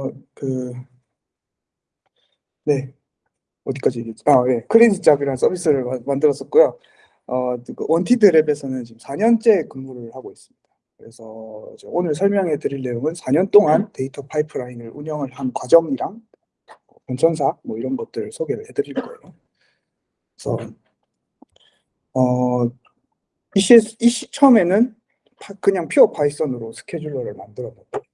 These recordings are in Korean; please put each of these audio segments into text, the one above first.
어, 그, 네. 어디까지 얘기했지? 아, 예. Kreditjob이라는 서비스를 마- 만들었었고요. 어, 그 Wanted Lab에서는 지금 4년째 근무를 하고 있습니다. 그래서 오늘 설명해 드릴 내용은 4년 동안 데이터 파이프라인을 운영을 한 과정이랑 변천사 뭐 이런 것들 소개를 해 드릴 거예요. 그래서 어, ECS, EC 처음에는 파- 그냥 pure Python으로 scheduler를 만들었는데 어, 이제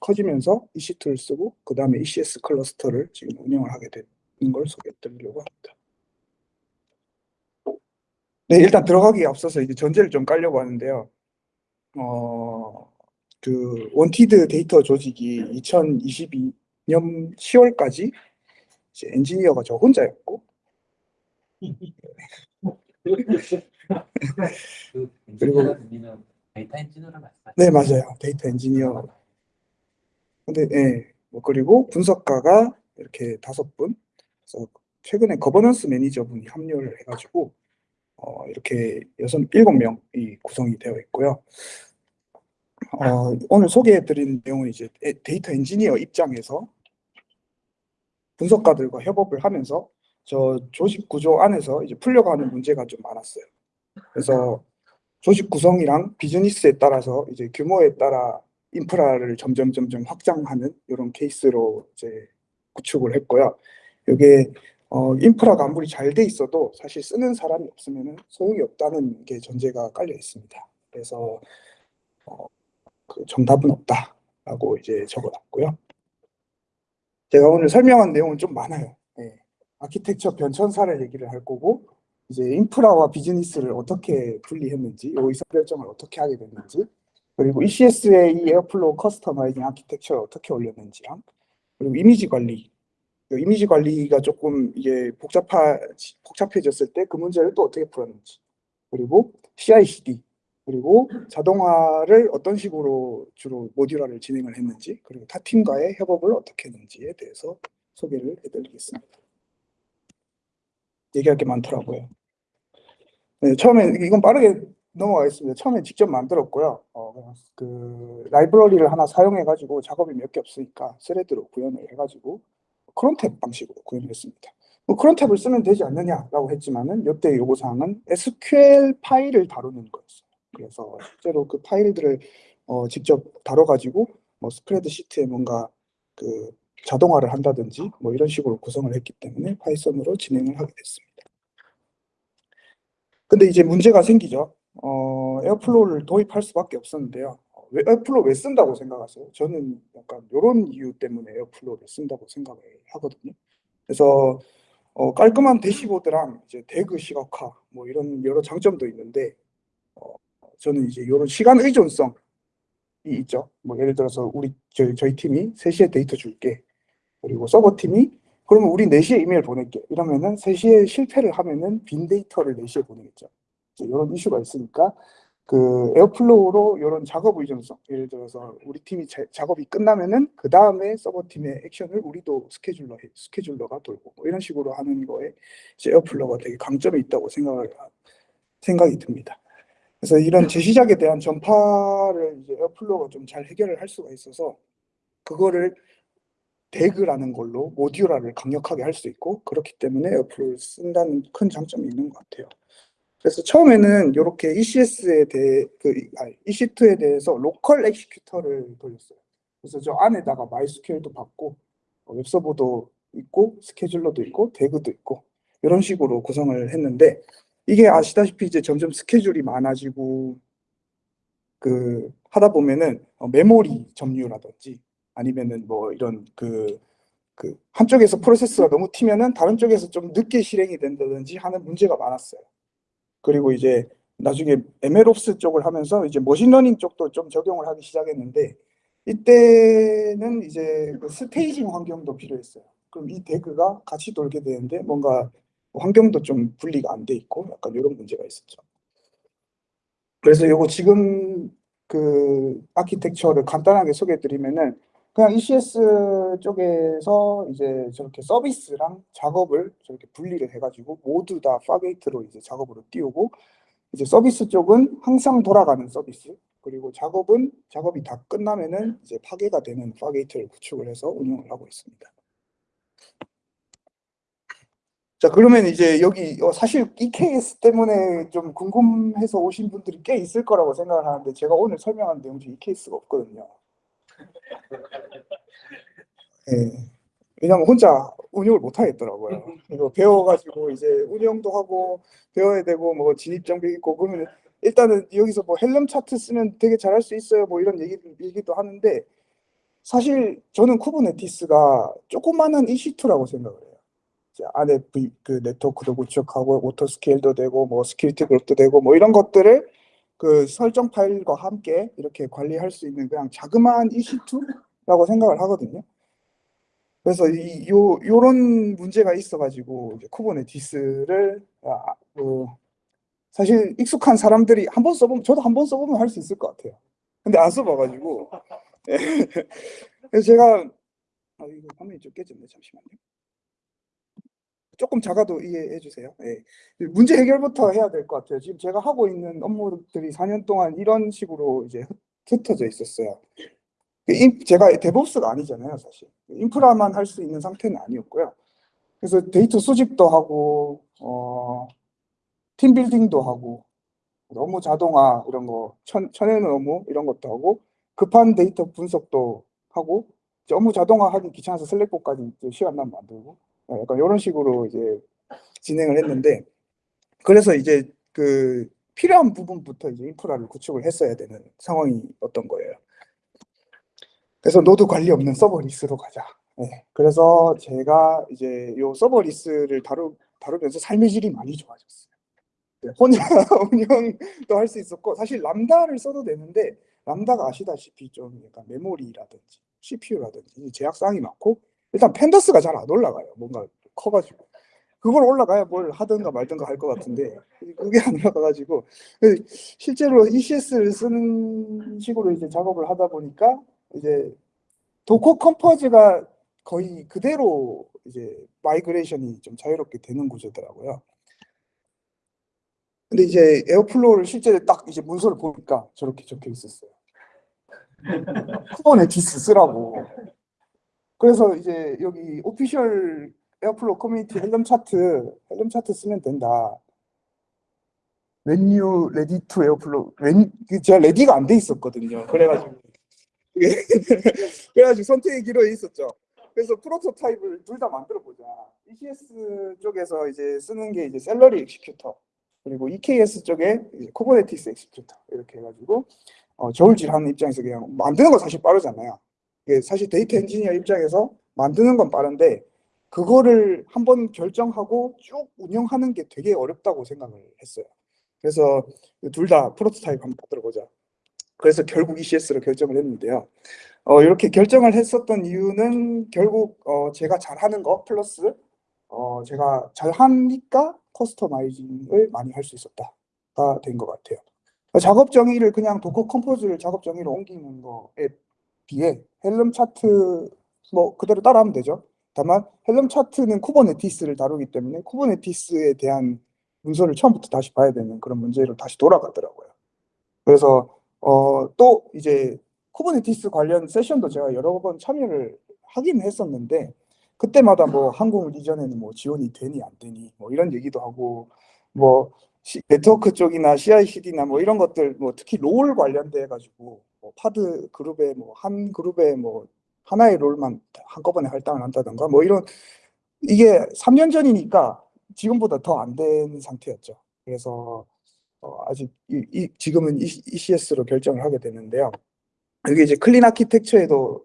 커지면서 EC2를 쓰고 그 다음에 ECS cluster를 지금 운영을 하게 되는 걸 소개해 드리려고 합니다. 네, 일단 들어가기에 앞서서 이제 전제를 좀 깔려고 하는데요. 어, 그 Wanted 데이터 조직이 2022년 10월까지 이제 엔지니어가 저 혼자였고 그 그리고- 데이터 엔지니어를 말씀하시죠? 네 맞아요 데이터 엔지니어 근데 예, 뭐 그리고 분석가가 이렇게 다섯 분 그래서 최근에 거버넌스 매니저분이 합류를 해가지고 어, 이렇게 여섯 일곱 명이 구성이 되어 있고요. 어, 오늘 소개해드린 내용은 이제 에- 데이터 엔지니어 입장에서 분석가들과 협업을 하면서 저 조직 구조 안에서 이제 풀려가는 문제가 좀 많았어요. 그래서 조직 구성이랑 비즈니스에 따라서 이제 규모에 따라 인프라를 점점 점점 확장하는 이런 케이스로 이제 구축을 했고요. 이게 어, 인프라가 아무리 잘 돼 있어도 사실 쓰는 사람이 없으면 소용이 없다는 게 전제가 깔려 있습니다. 그래서 어, 그 정답은 없다라고 이제 적어놨고요. 제가 오늘 설명한 내용은 좀 많아요. 예. 아키텍처 변천사를 얘기를 할 거고 이제 인프라와 비즈니스를 어떻게 분리했는지, 이 의사결정을 어떻게 하게 됐는지, 그리고 ECS의 이 Airflow customizing architecture를 어떻게 올렸는지랑, 그리고 이미지 관리, 그 이미지 관리가 조금 이게 복잡하, 복잡해졌을 때 그 문제를 또 어떻게 풀었는지, 그리고 CI/CD, 그리고 자동화를 어떤 식으로 주로 모듈화를 진행을 했는지, 그리고 타 팀과의 협업을 어떻게 했는지에 대해서 소개를 해드리겠습니다. 얘기할 게 많더라고요. 네, 처음에 이건 빠르게 넘어가겠습니다. 처음에 직접 만들었고요. 어, 그 라이브러리를 하나 사용해가지고 작업이 몇 개 없으니까 스레드로 구현을 해가지고 크론 탭 방식으로 구현을 했습니다. 뭐 크론 탭을 쓰면 되지 않느냐라고 했지만은 이때 요구사항은 SQL 파일을 다루는 거였어요. 그래서 실제로 그 파일들을 어, 직접 다뤄가지고 뭐 스프레드 시트에 뭔가 그 자동화를 한다든지 뭐 이런 식으로 구성을 했기 때문에 Python으로 진행을 하게 됐습니다. 근데 이제 문제가 생기죠. 어, Airflow를 도입할 수밖에 없었는데요. 어, 왜, Airflow 왜 쓴다고 생각하세요? 저는 약간 이런 이유 때문에 Airflow를 쓴다고 생각을 하거든요. 그래서 어, 깔끔한 dashboard랑 이제 DAG 시각화 뭐 이런 여러 장점도 있는데 어, 저는 이제 이런 시간 의존성이 있죠. 뭐 예를 들어서 우리 저희, 저희 팀이 3시에 데이터 줄게. 그리고 서버 팀이 그러면 우리 4시에 이메일 보낼게. 이러면은 3시에 실패를 하면은 빈 데이터를 4시에 보내겠죠. 이런 이슈가 있으니까 그 Airflow로 이런 작업 의존성 예를 들어서 우리 팀이 자, 작업이 끝나면은 그 다음에 서버 팀의 액션을 우리도 scheduler 해, scheduler가 돌고 뭐 이런 식으로 하는 거에 이제 Airflow가 되게 강점이 있다고 생각을 생각이 듭니다. 그래서 이런 재시작에 대한 전파를 이제 Airflow가 좀 잘 해결을 할 수가 있어서 그거를 DAG라는 걸로 모듈화를 강력하게 할 수 있고 그렇기 때문에 Airflow를 쓴다는 큰 장점이 있는 것 같아요. 그래서 처음에는 이렇게 ECS에 대해 그 아니, EC2에 대해서 local executor를 돌렸어요. 그래서 저 안에다가 MySQL도 받고 어, 웹서버도 있고 scheduler도 있고 DAG도 있고 이런 식으로 구성을 했는데 이게 아시다시피 이제 점점 스케줄이 많아지고 그 하다 보면은 어, 메모리 점유라든지 아니면은 뭐 이런 그, 그 한쪽에서 프로세스가 너무 튀면은 다른 쪽에서 좀 늦게 실행이 된다든지 하는 문제가 많았어요. 그리고 이제 나중에 MLOps 쪽을 하면서 이제 machine learning 쪽도 좀 적용을 하기 시작했는데 이때는 이제 그 staging 환경도 필요했어요. 그럼 이 DAG가 같이 돌게 되는데 뭔가 환경도 좀 분리가 안 돼 있고 약간 이런 문제가 있었죠. 그래서 요거 지금 그 아키텍처를 간단하게 소개해 드리면은 그냥 ECS 쪽에서 이제 저렇게 서비스랑 작업을 저렇게 분리를 해가지고 모두 다 Fargate로 이제 작업으로 띄우고 이제 서비스 쪽은 항상 돌아가는 서비스 그리고 작업은 작업이 다 끝나면은 이제 파괴가 되는 Fargate를 구축을 해서 운영을 하고 있습니다. 자 그러면 이제 여기 어, 사실 EKS 때문에 좀 궁금해서 오신 분들이 꽤 있을 거라고 생각을 하는데 제가 오늘 설명한 내용 중에 EKS가 없거든요. 예. 왜냐면 혼자 운영을 못 하겠더라고요. 이거 배워가지고 이제 운영도 하고 배워야 되고 뭐 진입 장벽 있고 그러면 일단은 여기서 뭐 Helm chart 쓰면 되게 잘할 수 있어요. 뭐 이런 얘기 얘기도 하는데 사실 저는 Kubernetes가 조그마한 EC2라고 생각을 해요. 이제 안에 그 네트워크도 구축하고 auto scale도 되고 뭐 security group도 되고 뭐 이런 것들을 그 설정 파일과 함께 이렇게 관리할 수 있는 그냥 자그마한 EC2라고 생각을 하거든요. 그래서 이, 요, 요런 문제가 있어가지고, 이제 Kubernetes를, 아, 그, 사실 익숙한 사람들이 한 번 써보면, 저도 한 번 써보면 할 수 있을 것 같아요. 근데 안 써봐가지고. 예. 그래서 제가, 아, 이거 화면이 좀 깨졌네. 잠시만요. 조금 작아도 이해해 주세요. 예. 문제 해결부터 해야 될 것 같아요. 지금 제가 하고 있는 업무들이 4년 동안 이런 식으로 이제 흩- 흩어져 있었어요. 그 인- 제가 DevOps가 아니잖아요, 사실. 인프라만 할 수 있는 상태는 아니었고요. 그래서 데이터 수집도 하고, 어, team building도 하고, 업무 자동화 이런 거, 천, 쳐내는 업무 이런 것도 하고, 급한 데이터 분석도 하고, 업무 자동화 하기 귀찮아서 Slack bot까지 이제 시간 나면 만들고, 어, 약간 이런 식으로 이제 진행을 했는데, 그래서 이제 그 필요한 부분부터 이제 인프라를 구축을 했어야 되는 상황이었던 거예요. 그래서 노드 관리 없는 serverless로 가자. 네, 그래서 제가 이제 요 serverless를 다루, 다루면서 삶의 질이 많이 좋아졌어요. 네, 혼자 운영도 할 수 있었고 사실 Lambda를 써도 되는데 Lambda가 아시다시피 좀 약간 메모리라든지 CPU라든지 제약사항이 많고 일단 Pandas가 잘 안 올라가요. 뭔가 커가지고 그걸 올라가야 뭘 하든가 말든가 할 것 같은데 그게 안 올라가가지고 실제로 ECS를 쓰는 식으로 이제 작업을 하다 보니까 이제 Docker Compose가 거의 그대로 이제 migration이 좀 자유롭게 되는 구조더라고요. 근데 이제 Airflow를 실제 딱 이제 문서를 보니까 저렇게 적혀 있었어요. Kubernetes 쓰라고. 그래서 이제 여기 official Airflow community Helm chart, Helm chart 쓰면 된다. Ready to Airflow, when, 그 제가 ready가 안 돼 있었거든요. 그래가지고. 그게 그래가지고 선택의 기로에 있었죠. 그래서 prototype을 둘 다 만들어 보자. ECS 쪽에서 이제 쓰는 게 이제 Celery Executor 그리고 EKS 쪽에 이제 Kubernetes Executor 이렇게 해가지고 어, 저울질하는 입장에서 그냥 만드는 건 사실 빠르잖아요. 이게 사실 데이터 엔지니어 입장에서 만드는 건 빠른데 그거를 한번 결정하고 쭉 운영하는 게 되게 어렵다고 생각을 했어요. 그래서 둘 다 프로토타입 한번 만들어 보자. 그래서 결국 ECS로 결정을 했는데요. 어, 이렇게 결정을 했었던 이유는 결국 어, 제가 잘하는 거 플러스 어, 제가 잘하니까 customizing을 많이 할 수 있었다가 된 것 같아요. 작업 정의를 그냥 Docker Compose를 작업 정의로 옮기는 거에 비해 Helm chart 뭐 그대로 따라하면 되죠. 다만 Helm chart는 Kubernetes를 다루기 때문에 Kubernetes에 대한 문서를 처음부터 다시 봐야 되는 그런 문제로 다시 돌아가더라고요. 그래서 어, 또 이제 Kubernetes 관련 session도 제가 여러 번 참여를 하긴 했었는데 그때마다 뭐 한국 리전에는 뭐 지원이 되니 안 되니 뭐 이런 얘기도 하고 뭐 시- 네트워크 쪽이나 CI/CD나 뭐 이런 것들 뭐 특히 role 관련돼 가지고 뭐 pod 그룹에 뭐한 그룹에 뭐 하나의 role만 한꺼번에 할당을 한다던가 뭐 이런 이게 3년 전이니까 지금보다 더 안 된 상태였죠. 그래서 어, 아직 이, 이- 지금은 ECS로 결정을 하게 되는데요. 이게 이제 Clean Architecture에도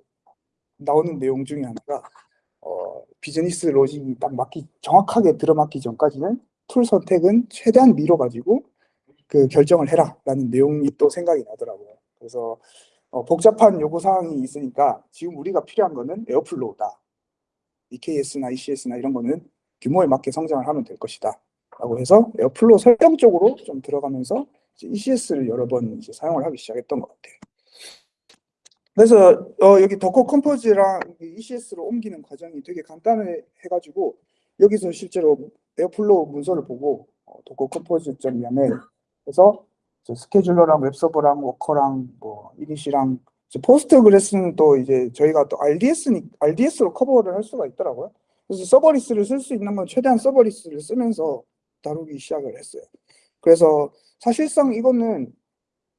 나오는 내용 중에 하나가 어, 비즈니스 로직이 딱 맞기 정확하게 들어맞기 전까지는 tool 선택은 최대한 미뤄 가지고 그 결정을 해라라는 내용이 또 생각이 나더라고요. 그래서 어, 복잡한 요구 사항이 있으니까 지금 우리가 필요한 거는 Airflow다. EKS나 ECS나 이런 거는 규모에 맞게 성장을 하면 될 것이다. 라고 해서 Airflow 설정 쪽으로 좀 들어가면서 ECS를 여러 번 이제 사용을 하기 시작했던 것 같아요. 그래서 어, 여기 Docker Compose랑 ECS로 옮기는 과정이 되게 간단해 해가지고 여기서 실제로 Airflow 문서를 보고 어, docker-compose.yaml 해서 저 scheduler랑 webserver랑 worker랑 뭐 init이랑 Postgres는 또 이제 저희가 또 RDS니 RDS로 커버를 할 수가 있더라고요. 그래서 serverless를 쓸 수 있는 건 최대한 serverless를 쓰면서 다루기 시작을 했어요. 그래서 사실상 이거는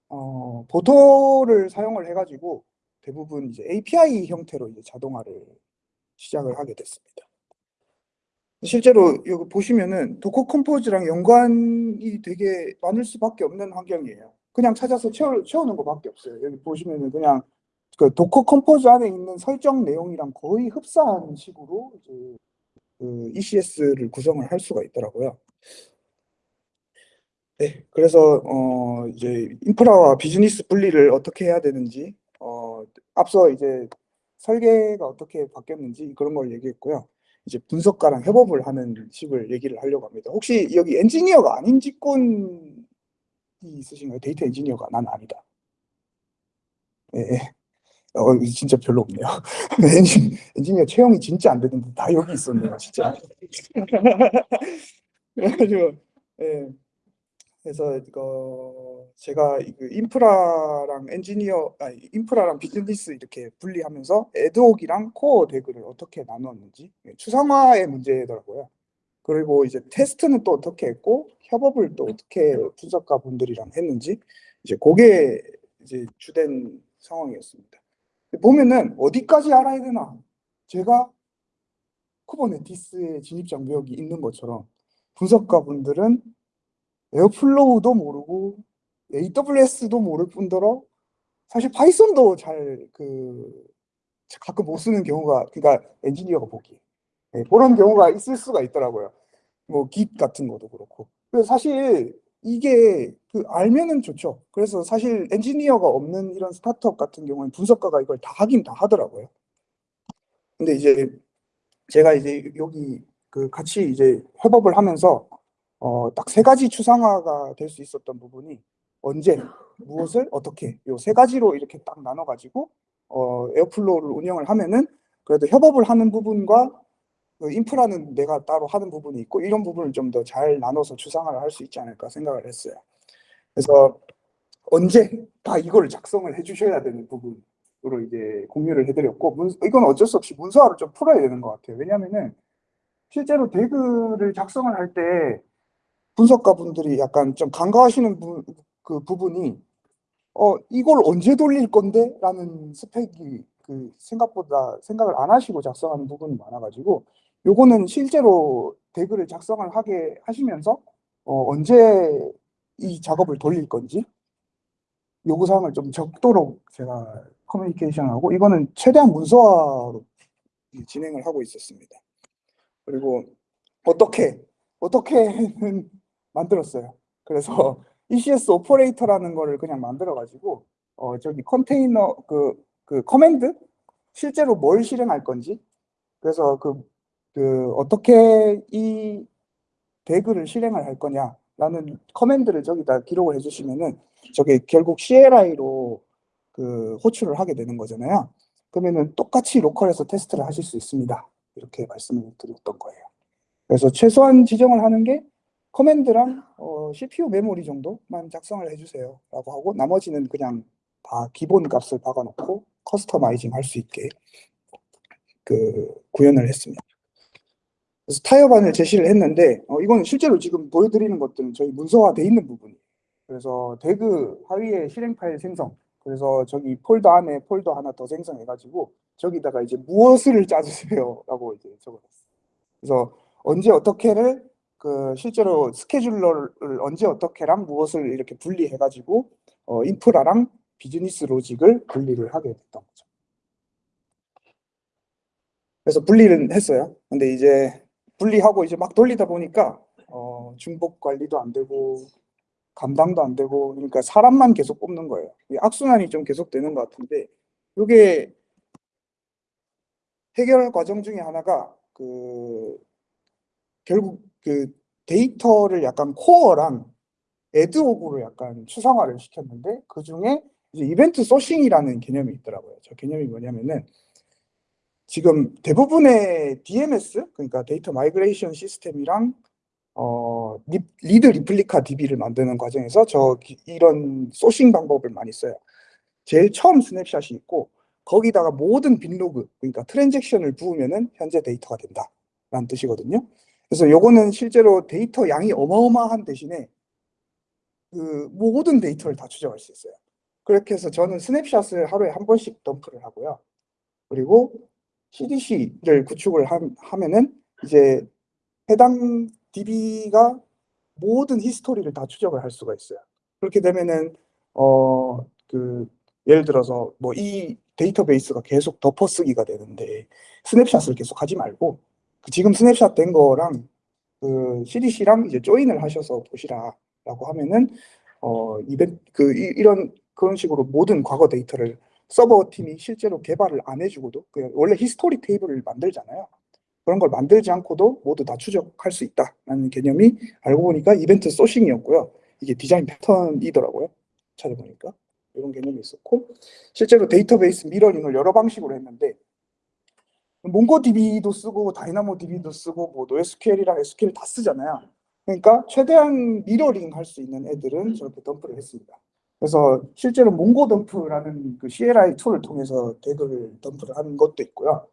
어, Boto를 사용을 해가지고 대부분 이제 API 형태로 이제 자동화를 시작을 하게 됐습니다. 실제로 여기 보시면은 Docker Compose랑 연관이 되게 많을 수밖에 없는 환경이에요. 그냥 찾아서 채워, 채우는 것밖에 없어요. 여기 보시면은 그냥 그 Docker Compose 안에 있는 설정 내용이랑 거의 흡사한 식으로 이제 그 ECS를 구성을 할 수가 있더라고요. 네, 그래서 어 이제 인프라와 비즈니스 분리를 어떻게 해야 되는지 어 앞서 이제 설계가 어떻게 바뀌었는지 그런 걸 얘기했고요. 이제 분석가랑 협업을 하는 식을 얘기를 하려고 합니다. 혹시 여기 엔지니어가 아닌 직군이 있으신가요? 데이터 엔지니어가 난 아니다. 예, 예. 어, 진짜 별로 없네요. 엔지, 엔지니어 채용이 진짜 안 되는데 다 여기 있었네요, 진짜. 그래가지고, 예. 그래서 이거 제가 그 인프라랑 엔지니어, 아니 인프라랑 비즈니스 이렇게 분리하면서 ad hoc이랑 core DAG를 어떻게 나누었는지 예, 추상화의 문제더라고요. 그리고 이제 테스트는 또 어떻게 했고 협업을 또 어떻게 분석가 분들이랑 했는지 이제 그게 이제 주된 상황이었습니다. 보면은 어디까지 알아야 되나? 제가 Kubernetes의 진입 장벽이 있는 것처럼 분석가 분들은 Airflow도 모르고 AWS도 모를 뿐더러 사실 Python도 잘 그 가끔 못 쓰는 경우가 그러니까 엔지니어가 보기 예, 그런 경우가 있을 수가 있더라고요. 뭐 Git 같은 것도 그렇고. 그래서 사실 이게 그 알면은 좋죠. 그래서 사실 엔지니어가 없는 이런 스타트업 같은 경우는 분석가가 이걸 다 하긴 다 하더라고요. 근데 이제 제가 이제 여기 그 같이 이제 협업을 하면서 어, 딱 세 가지 추상화가 될 수 있었던 부분이 언제, 무엇을, 어떻게 요 세 가지로 이렇게 딱 나눠가지고 어, Airflow를 운영을 하면은 그래도 협업을 하는 부분과 그 인프라는 내가 따로 하는 부분이 있고 이런 부분을 좀 더 잘 나눠서 추상화를 할 수 있지 않을까 생각을 했어요. 그래서 언제 다 이거를 작성을 해주셔야 되는 부분으로 이제 공유를 해드렸고 문, 이건 어쩔 수 없이 문서화를 좀 풀어야 되는 것 같아요. 왜냐하면은 실제로 DAG를 작성을 할 때 분석가 분들이 약간 좀 간과하시는 부, 그 부분이 어 이걸 언제 돌릴 건데? 라는 스펙이 그 생각보다 생각을 안 하시고 작성하는 부분이 많아가지고 요거는 실제로 대글을 작성을 하게 하시면서 어 언제 이 작업을 돌릴 건지 요구사항을 좀 적도록 제가 커뮤니케이션하고 이거는 최대한 문서화로 진행을 하고 있었습니다. 그리고 어떻게 어떻게는 만들었어요. 그래서 ECS Operator라는 거를 그냥 만들어 가지고 어 저기 컨테이너 그그 command 실제로 뭘 실행할 건지 그래서 그, 그 어떻게 이 DAG를 실행을 할 거냐라는 command를 저기다 기록을 해주시면은 저게 결국 CLI로 그 호출을 하게 되는 거잖아요. 그러면은 똑같이 로컬에서 테스트를 하실 수 있습니다. 이렇게 말씀을 드렸던 거예요. 그래서 최소한 지정을 하는 게 커맨드랑 어, CPU 메모리 정도만 작성을 해주세요 라고 하고 나머지는 그냥 다 기본 값을 박아놓고 customizing 할 수 있게 그 구현을 했습니다. 그래서 타협안을 제시를 했는데 어, 이건 실제로 지금 보여드리는 것들은 저희 문서화돼 있는 부분이에요. 그래서 DAG 하위에 실행 파일 생성 그래서 저기 폴더 안에 폴더 하나 더 생성해가지고 저기다가 이제 무엇을 짜주세요 라고 이제 적어놨어요. 그래서 언제 어떻게를 그 실제로 스케줄러를 언제 어떻게랑 무엇을 이렇게 분리해가지고 어, 인프라랑 비즈니스 로직을 분리를 하게 됐던 거죠. 그래서 분리를 했어요. 근데 이제 분리하고 이제 막 돌리다 보니까 어, 중복 관리도 안 되고 감당도 안 되고 그러니까 사람만 계속 뽑는 거예요. 이 악순환이 좀 계속 되는 것 같은데 이게 해결 과정 중에 하나가 그 결국 그 데이터를 약간 코어랑 ad hoc으로 약간 추상화를 시켰는데 그 중에 이제 event sourcing이라는 개념이 있더라고요. 저 개념이 뭐냐면은 지금 대부분의 DMS 그러니까 data migration system이랑 어, 리, read replica DB를 만드는 과정에서 저 기- 이런 sourcing 방법을 많이 써요. 제일 처음 snapshot이 있고 거기다가 모든 binlog 그러니까 트랜잭션을 부으면은 현재 데이터가 된다 라는 뜻이거든요. 그래서 요거는 실제로 데이터 양이 어마어마한 대신에 그 모든 데이터를 다 추적할 수 있어요. 그렇게 해서 저는 snapshot을 하루에 한 번씩 덤프를 하고요. 그리고 CDC를 구축을 함- 하면은 이제 해당 DB가 모든 history를 다 추적을 할 수가 있어요. 그렇게 되면은 어 그 예를 들어서 뭐 이 데이터베이스가 계속 덮어쓰기가 되는데 snapshot을 계속 하지 말고 그 지금 스냅샷 된 거랑 그 CDC랑 이제 join을 하셔서 보시라라고 하면은 어 이벤트 그 이, 이런 그런 식으로 모든 과거 데이터를 서버 팀이 실제로 개발을 안 해주고도 그냥 원래 history 테이블을 만들잖아요. 그런 걸 만들지 않고도 모두 다 추적할 수 있다라는 개념이 알고 보니까 event sourcing이었고요. 이게 디자인 패턴이더라고요. 찾아보니까 이런 개념이 있었고 실제로 데이터베이스 mirroring을 여러 방식으로 했는데 MongoDB도 쓰고 DynamoDB도 쓰고 뭐 NoSQL이랑 SQL 다 쓰잖아요. 그러니까 최대한 미러링 할 수 있는 애들은 저렇게 덤프를 했습니다. 그래서 실제로 mongodump라는 그 CLI tool을 통해서 태그를 덤프를 한 것도 있고요.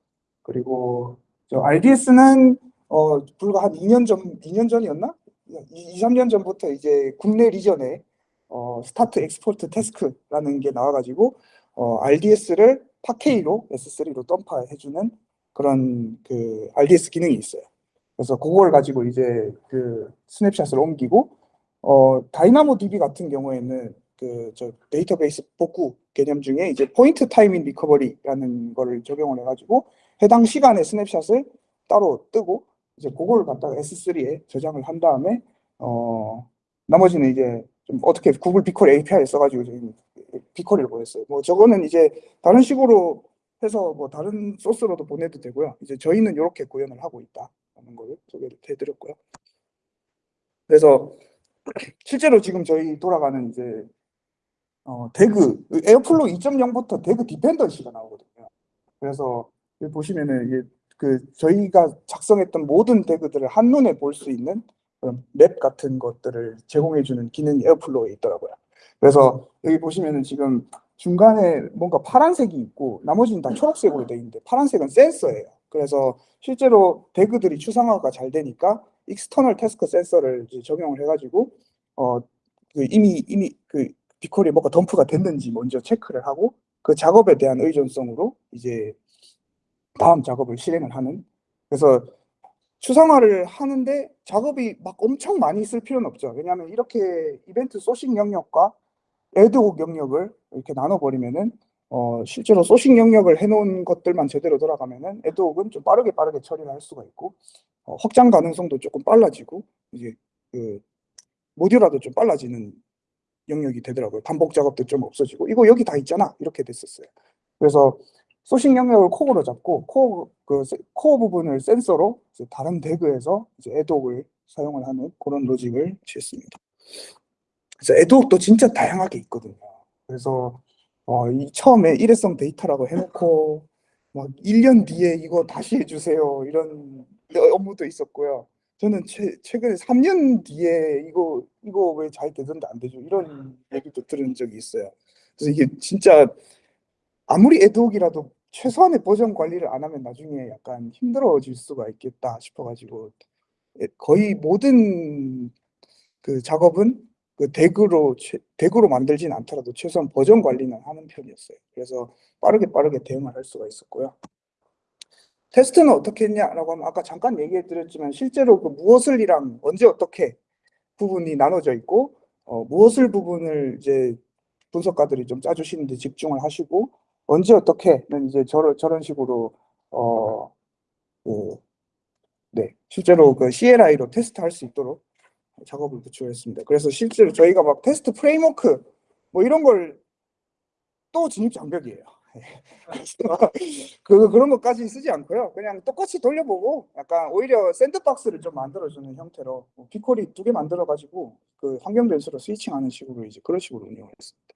그리고 저 RDS는 어 불과 한 2년 전 2년 전이었나? 2, 3년 전부터 이제 국내 region에 어 start export task라는 게 나와가지고 어 RDS를 Parquet로 S3로 덤프해주는 그런 그 RDS 기능이 있어요. 그래서 그걸 가지고 이제 그 snapshot을 옮기고 어 DynamoDB 같은 경우에는 그 저 데이터베이스 복구 개념 중에 이제 point in time recovery라는 거를 적용을 해가지고 해당 시간에 snapshot을 따로 뜨고 이제 그걸 갖다가 S3에 저장을 한 다음에 어 나머지는 이제 좀 어떻게 Google BigQuery API 써가지고 지금 BigQuery를 보냈어요. 뭐 저거는 이제 다른 식으로 해서 뭐 다른 소스로도 보내도 되고요. 이제 저희는 이렇게 구현을 하고 있다라는 걸 소개를 해드렸고요. 그래서 실제로 지금 저희 돌아가는 이제 어, DAG Airflow 2.0부터 DAG dependency가 나오거든요. 그래서 여기 보시면은 이게 그 저희가 작성했던 모든 DAG들을 한눈에 볼 수 있는 그런 맵 같은 것들을 제공해주는 기능이 Airflow에 있더라고요. 그래서 여기 보시면은 지금 중간에 뭔가 파란색이 있고 나머지는 다 초록색으로 되어 있는데 파란색은 센서예요. 그래서 실제로 DAG들이 추상화가 잘 되니까 external task sensor를 이제 적용을 해가지고 어 그 이미 이미 그 비퀄이 뭐가 덤프가 됐는지 먼저 체크를 하고 그 작업에 대한 의존성으로 이제 다음 작업을 실행을 하는 그래서 추상화를 하는데 작업이 막 엄청 많이 있을 필요는 없죠. 왜냐하면 이렇게 이벤트 소싱 영역과 애드옥 영역을 이렇게 나눠버리면은 어 실제로 소싱 영역을 해놓은 것들만 제대로 돌아가면은 애드옥은 좀 빠르게 빠르게 처리를 할 수가 있고 어, 확장 가능성도 조금 빨라지고 이제 그 모듈화도 좀 빨라지는 영역이 되더라고요. 반복 작업도 좀 없어지고 이거 여기 다 있잖아 이렇게 됐었어요. 그래서 sourcing 영역을 코어로 잡고 코어 그 세- 코어 부분을 센서로 이제 다른 DAG에서 이제 ad hoc을 사용을 하는 그런 로직을 취했습니다. 그래서 ad hoc도 진짜 다양하게 있거든요. 그래서 어, 이 처음에 일회성 데이터라고 해놓고 막 1년 뒤에 이거 다시 해주세요 이런 업무도 있었고요. 저는 최, 최근에 3년 뒤에 이거 이거 왜 잘 되던데 안 되죠 이런 얘기도 들은 적이 있어요. 그래서 이게 진짜 아무리 애독이라도 최소한의 버전 관리를 안 하면 나중에 약간 힘들어질 수가 있겠다 싶어가지고 예, 거의 모든 그 작업은 그 대그로 최- 대그로 만들진 않더라도 최소한 버전 관리는 하는 편이었어요. 그래서 빠르게 빠르게 대응을 할 수가 있었고요. 테스트는 어떻게 했냐라고 하면 아까 잠깐 얘기해 드렸지만 실제로 그 무엇을이랑 언제 어떻게 부분이 나눠져 있고 어, 무엇을 부분을 이제 분석가들이 좀 짜주시는데 집중을 하시고 언제 어떻게는 이제 저런 저런 식으로 어, 그, 네 실제로 그 CLI로 테스트할 수 있도록 작업을 구축했습니다. 그래서 실제로 저희가 막 테스트 framework 뭐 이런 걸 또 진입 장벽이에요. 그 그런 것까지 쓰지 않고요. 그냥 똑같이 돌려보고 약간 오히려 sandbox를 좀 만들어주는 형태로 뭐 BigQuery 두 개 만들어가지고 그 환경 변수로 스위칭하는 식으로 이제 그런 식으로 운영을 했습니다.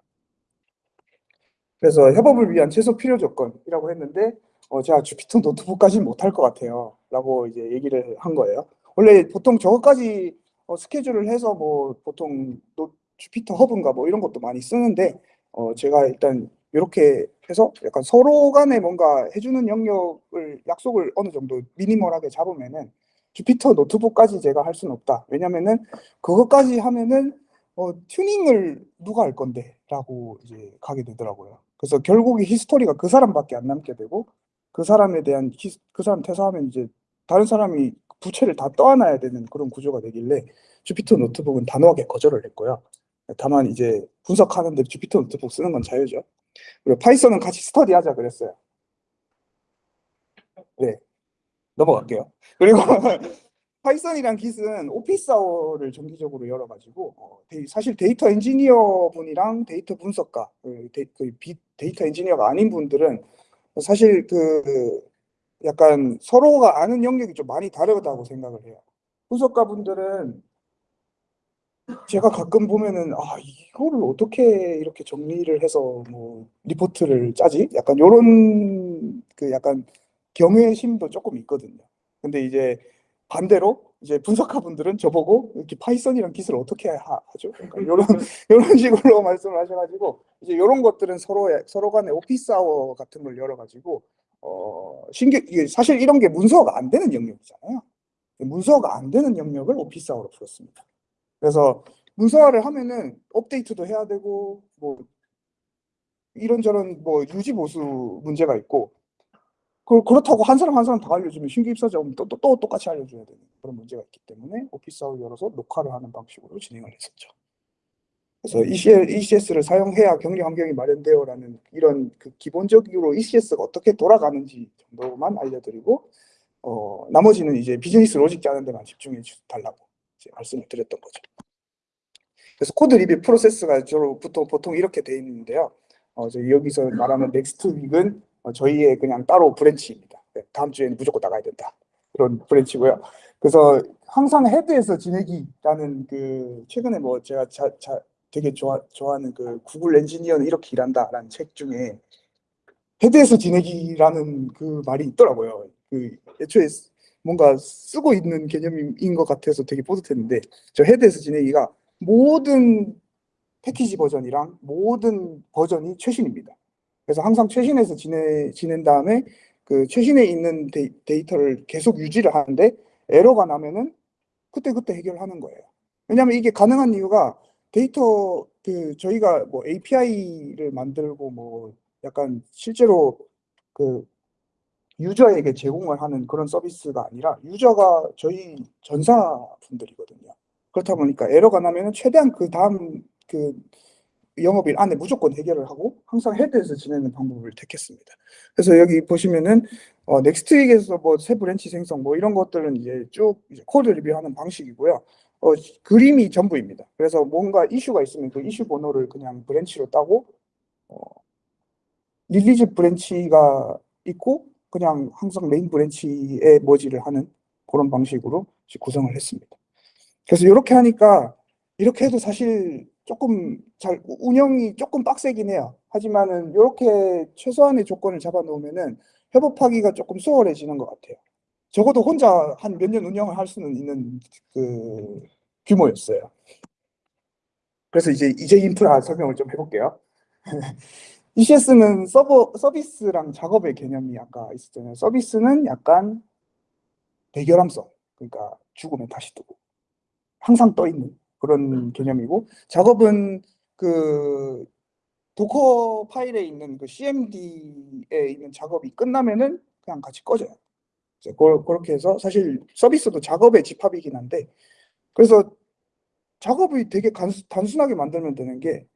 그래서 협업을 위한 최소 필요 조건이라고 했는데 어, 제가 Jupyter Notebook까지는 못할 것 같아요. 라고 이제 얘기를 한 거예요. 원래 보통 저것까지 어, 스케줄을 해서 뭐 보통 노, JupyterHub인가 뭐 이런 것도 많이 쓰는데 어, 제가 일단 이렇게 해서 약간 서로 간에 뭔가 해주는 영역을 약속을 어느 정도 minimal하게 잡으면은 Jupyter Notebook까지 제가 할 수는 없다. 왜냐면은 그것까지 하면은 어, 튜닝을 누가 할 건데? 라고 이제 가게 되더라고요. 그래서 결국에 history가 그 사람밖에 안 남게 되고 그 사람에 대한 히, 그 사람 퇴사하면 이제 다른 사람이 부채를 다 떠안아야 되는 그런 구조가 되길래 Jupyter Notebook은 단호하게 거절을 했고요. 다만 이제 분석하는데 Jupyter Notebook 쓰는 건 자유죠. 그리고 Python은 같이 스터디하자 그랬어요. 네, 넘어갈게요. 그리고 Python이랑 Git은 office hour를 정기적으로 열어가지고 어, 데이- 사실 데이터 엔지니어 분이랑 데이터 분석가, 그 데, 그 비- 데이터 엔지니어가 아닌 분들은 사실 그 약간 서로가 아는 영역이 좀 많이 다르다고 생각을 해요. 분석가 분들은 제가 가끔 보면은 아 이거를 어떻게 이렇게 정리를 해서 뭐 리포트를 짜지? 약간 요런 그 약간 경외심도 조금 있거든요. 근데 이제 반대로 이제 분석가 분들은 저보고 이렇게 Python이랑 Git을 어떻게 하, 죠 그러니까 요런 요런 식으로 말씀을 하셔가지고 이제 요런 것들은 서로 서로 간에 office hour 같은 걸 열어가지고 어 신규 이게 사실 이런 게 문서가 안 되는 영역이잖아요. 문서가 안 되는 영역을 오피스 아워로 풀었습니다. 그래서 문서화를 하면은 업데이트도 해야 되고 뭐 이런저런 뭐 유지 보수 문제가 있고 그 그렇다고 한 사람 한 사람 다 알려주면 신규 입사자면 또, 또, 또 똑같이 알려줘야 되는 그런 문제가 있기 때문에 오피스아웃 열어서 녹화를 하는 방식으로 진행을 했었죠. 그래서 ECS를 사용해야 격리 환경이 마련되어라는 이런 그 기본적으로 ECS가 어떻게 돌아가는지 정도만 알려드리고 어, 나머지는 이제 business logic 짜는 데만 집중해 주- 달라고 말씀을 드렸던 거죠. 그래서 code review process가 주로 보통, 보통 이렇게 돼 있는데요. 어, 저 여기서 말하는 next week은 어, 저희의 그냥 따로 branch입니다. 네, 다음 주에는 무조건 나가야 된다. 그런 branch고요. 그래서 항상 head에서 지내기라는 그 최근에 뭐 제가 자, 자, 되게 좋아, 좋아하는 그 구글 엔지니어는 이렇게 일한다라는 책 중에 head에서 지내기라는 그 말이 있더라고요. 그 애초에 쓰- 뭔가 쓰고 있는 개념인 것 같아서 되게 뿌듯했는데 저 head에서 지내기가 모든 패키지 버전이랑 모든 버전이 최신입니다. 그래서 항상 최신에서 지내, 지낸 다음에 그 최신에 있는 데이, 데이터를 계속 유지를 하는데 에러가 나면은 그때그때 해결하는 거예요. 왜냐하면 이게 가능한 이유가 데이터 그 저희가 뭐 API를 만들고 뭐 약간 실제로 그 유저에게 제공을 하는 그런 서비스가 아니라 유저가 저희 전사분들이거든요. 그렇다 보니까 에러가 나면은 최대한 그 다음 그 영업일 안에 무조건 해결을 하고 항상 head에서 지내는 방법을 택했습니다. 그래서 여기 보시면은 어, next week에서 뭐 새 branch 생성 뭐 이런 것들은 이제 쭉 이제 code review하는 방식이고요. 어, 그림이 전부입니다. 그래서 뭔가 이슈가 있으면 그 이슈 번호를 그냥 branch로 따고 어, release branch가 있고 그냥 항상 main branch에 merge를 하는 그런 방식으로 구성을 했습니다. 그래서 이렇게 하니까 이렇게 해도 사실 조금 잘 운영이 조금 빡세긴 해요. 하지만은 이렇게 최소한의 조건을 잡아 놓으면은 협업하기가 조금 수월해지는 것 같아요. 적어도 혼자 한 몇 년 운영을 할 수는 있는 그 규모였어요. 그래서 이제 이제 인프라 설명을 좀 해볼게요. ECS는 서버 서비스랑 작업의 개념이 아까 있었잖아요. 서비스는 약간 대결함성, 그러니까 죽으면 다시 뜨고 항상 떠 있는 그런 개념이고 작업은 그 도커 파일에 있는 그 CMD에 있는 작업이 끝나면은 그냥 같이 꺼져요. 그- 그렇게 해서 사실 서비스도 작업의 집합이긴 한데 그래서 작업이 되게 단순하게 만들면 되는 게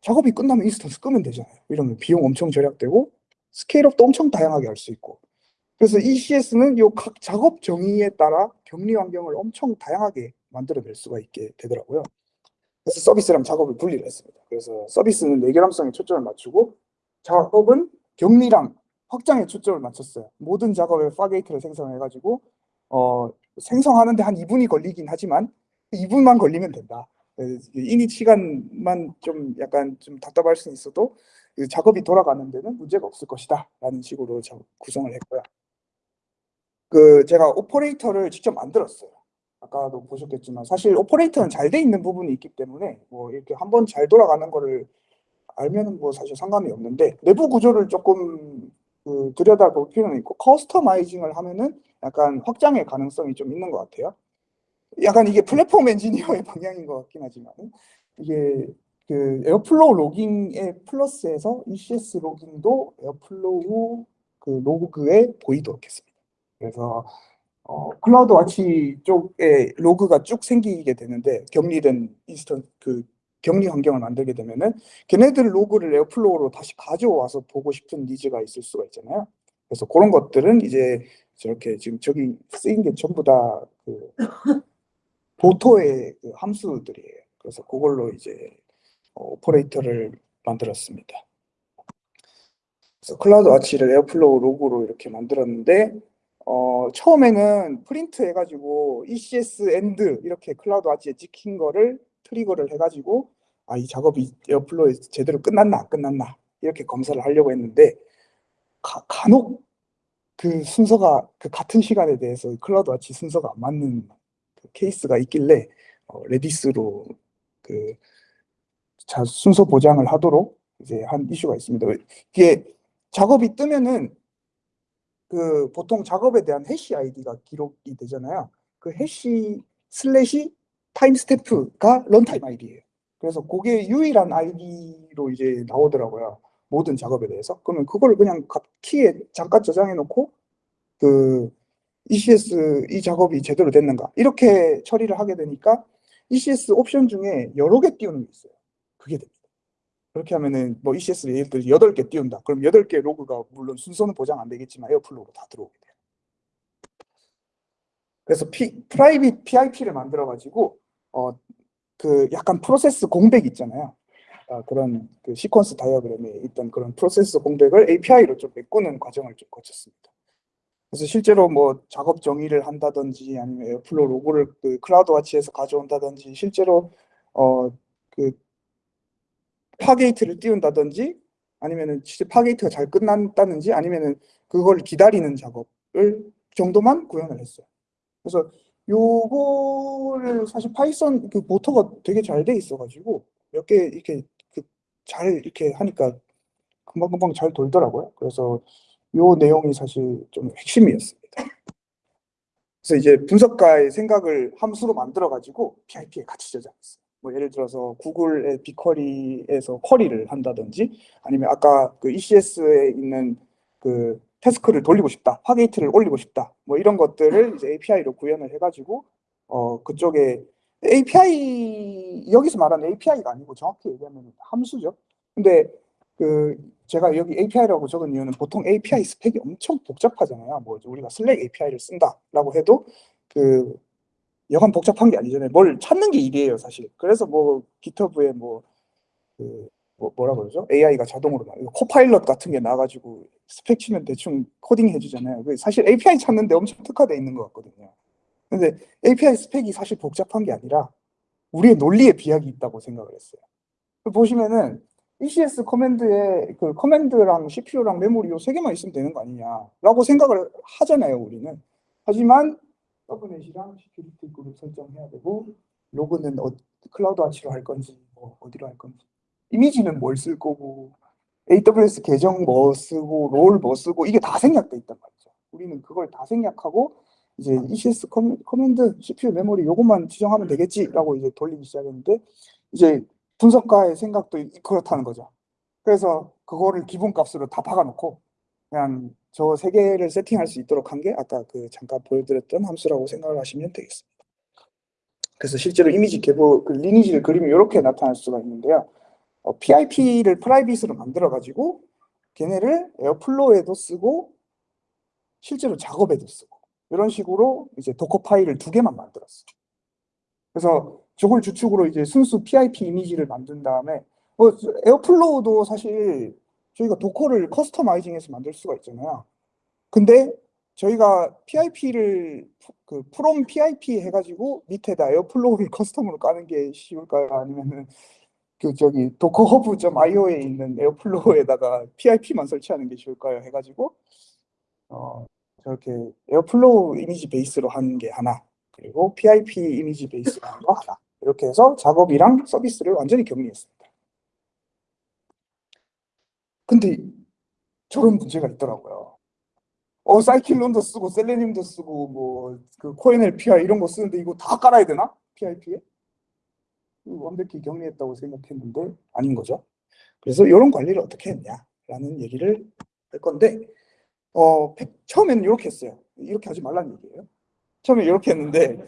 작업이 끝나면 instance 끄면 되잖아요. 이러면 비용 엄청 절약되고 scale up도 엄청 다양하게 할 수 있고 그래서 ECS는 요 각 작업 정의에 따라 격리 환경을 엄청 다양하게 만들어낼 수가 있게 되더라고요. 그래서 서비스랑 작업을 분리를 했습니다. 그래서 서비스는 내결함성에 초점을 맞추고 작업은 격리랑 확장에 초점을 맞췄어요. 모든 작업에 Fargate를 생성해가지고 어, 생성하는데 한 2분이 걸리긴 하지만 2분만 걸리면 된다. init 시간만 좀 약간 좀 답답할 수 있어도 그 작업이 돌아가는 데는 문제가 없을 것이다 라는 식으로 저 구성을 했고요. 그 제가 operator를 직접 만들었어요. 아까도 보셨겠지만 사실 operator는 잘 돼 있는 부분이 있기 때문에 뭐 이렇게 한번 잘 돌아가는 거를 알면은 뭐 사실 상관이 없는데 내부 구조를 조금 그 들여다볼 필요는 있고 customizing을 하면은 약간 확장의 가능성이 좀 있는 것 같아요. 약간 이게 플랫폼 엔지니어의 방향인 것 같긴 하지만 이게 그 Airflow logging에 플러스해서 ECS 로깅도 에어플로우 그 로그에 보이도록 했습니다. 그래서 어, CloudWatch 쪽에 로그가 쭉 생기게 되는데 격리된 인스턴 그 격리 환경을 만들게 되면은 걔네들 로그를 Airflow로 다시 가져와서 보고 싶은 needs가 있을 수가 있잖아요. 그래서 그런 것들은 이제 저렇게 지금 저기 쓰인 게 전부 다 그 Boto의 그 함수들이에요. 그래서 그걸로 이제 어, operator를 만들었습니다. 그래서 CloudWatch를 Airflow 로그로 이렇게 만들었는데 어, 처음에는 프린트 해가지고 ECS end 이렇게 CloudWatch에 찍힌 거를 trigger를 해가지고 아, 이 작업이 Airflow에 제대로 끝났나 안 끝났나 이렇게 검사를 하려고 했는데 가, 간혹 그 순서가 그 같은 시간에 대해서 CloudWatch 순서가 안 맞는 그 케이스가 있길래 어, Redis로 그 자, 순서 보장을 하도록 이제 한 이슈가 있습니다. 이게 작업이 뜨면은 그 보통 작업에 대한 hash ID가 기록이 되잖아요. 그 hash slash timestamp가 runtime ID예요. 그래서 그게 유일한 ID로 이제 나오더라고요. 모든 작업에 대해서. 그러면 그걸 그냥 각 키에 잠깐 저장해 놓고 그 ECS 이 작업이 제대로 됐는가 이렇게 처리를 하게 되니까 ECS 옵션 중에 여러 개 띄우는 게 있어요. 그게 됩니다. 그렇게 하면은 뭐 ECS를 예를 들어 8개 띄운다. 그럼 8개 로그가 물론 순서는 보장 안 되겠지만 Airflow로 다 들어오게 돼요. 그래서 P, private PIP를 만들어 가지고 어 그 약간 프로세스 공백 있잖아요. 아, 그런 그 시퀀스 다이어그램에 있던 그런 프로세스 공백을 API로 좀 메꾸는 과정을 좀 거쳤습니다. 그래서 실제로 뭐 작업 정의를 한다든지 아니면 Airflow 로그를 그 CloudWatch에서 가져온다든지 실제로 어 그 Fargate를 띄운다든지 아니면은 진짜 Fargate가 잘 끝났다든지 아니면은 그걸 기다리는 작업을 정도만 구현을 했어요. 그래서 요거를 사실 Python 그 boto가 되게 잘 돼 있어가지고 몇 개 이렇게 그 잘 이렇게 하니까 금방금방 잘 돌더라고요. 그래서 요 내용이 사실 좀 핵심이었습니다. 그래서 이제 분석가의 생각을 함수로 만들어가지고 PIP에 같이 저장했어요. 뭐 예를 들어서 구글의 BigQuery에서 query를 한다든지 아니면 아까 그 ECS에 있는 그 task를 돌리고 싶다, Fargate를 올리고 싶다, 뭐 이런 것들을 이제 API로 구현을 해가지고 어 그쪽에 API 여기서 말하는 API가 아니고 정확히 얘기하면 함수죠. 근데 그 제가 여기 API라고 적은 이유는 보통 API 스펙이 엄청 복잡하잖아요. 뭐 우리가 Slack API를 쓴다라고 해도 그 여간 복잡한 게 아니잖아요. 뭘 찾는 게 일이에요, 사실. 그래서 뭐 GitHub에 뭐, 그, 뭐 뭐라 그러죠? AI가 자동으로 나 Copilot 같은 게 나가지고 스펙 치면 대충 코딩 해주잖아요. 그 사실 API 찾는데 엄청 특화되어 있는 것 같거든요. 근데 API 스펙이 사실 복잡한 게 아니라 우리의 논리에 비약이 있다고 생각을 했어요. 보시면은 ECS command에 그 command랑 CPU랑 메모리 요세 개만 있으면 되는 거 아니냐라고 생각을 하잖아요, 우리는. 하지만 subnet이랑 security group 설정해야 되고 로그는 어, CloudWatch로 할 건지 뭐 어디로 할 건지 이미지는 뭘 쓸 거고 AWS 계정 뭐 쓰고 role 뭐 쓰고 이게 다 생략돼 있단 말이죠. 우리는 그걸 다 생략하고 이제 ECS comman-, command, CPU, 메모리 요것만 지정하면 되겠지라고 이제 돌리기 시작했는데 이제 분석가의 생각도 그렇다는 거죠. 그래서 그거를 기본값으로 다 박아놓고 그냥 저 세 개를 세팅할 수 있도록 한 게 아까 그 잠깐 보여드렸던 함수라고 생각을 하시면 되겠습니다. 그래서 실제로 이미지 개보 그 lineage를 그리면 이렇게 나타날 수가 있는데요. 어, PIP를 프라이빗으로 만들어 가지고 걔네를 Airflow에도 쓰고 실제로 작업에도 쓰고 이런 식으로 이제 Docker 파일을 두 개만 만들었어요. 그래서 저걸 주축으로 이제 순수 PIP 이미지를 만든 다음에 뭐 Airflow도 사실 저희가 Docker를 customizing해서 만들 수가 있잖아요. 근데 저희가 PIP를 그 from PIP 해가지고 밑에다 Airflow를 custom으로 까는 게 쉬울까요? 아니면은 그 저기 Docker Hub.io에 있는 Airflow에다가 PIP만 설치하는 게 쉬울까요? 해가지고 어 저렇게 Airflow 이미지 베이스로 하는 게 하나 그리고 PIP 이미지 베이스라는 거 하나. 이렇게 해서 작업이랑 서비스를 완전히 격리했습니다. 근데 저런 문제가 있더라고요. 어, scikit-learn도 쓰고 Selenium도 쓰고 뭐 그 KoNLPy 이런 거 쓰는데 이거 다 깔아야 되나? PIP에? 완벽히 격리했다고 생각했는데 아닌 거죠. 그래서 이런 관리를 어떻게 했냐라는 얘기를 할 건데 어, 팩- 처음에는 이렇게 했어요. 이렇게 하지 말라는 얘기예요. 처음에 이렇게 했는데